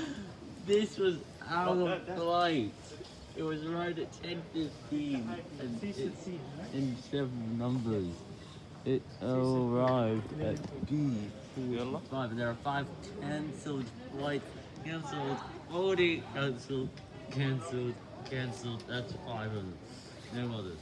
this was out of flight. It was right at 10.15 and it's in several numbers. It arrived at B45 and there are five cancelled flights. Cancelled, already cancelled, cancelled, cancelled. That's five of them. No others.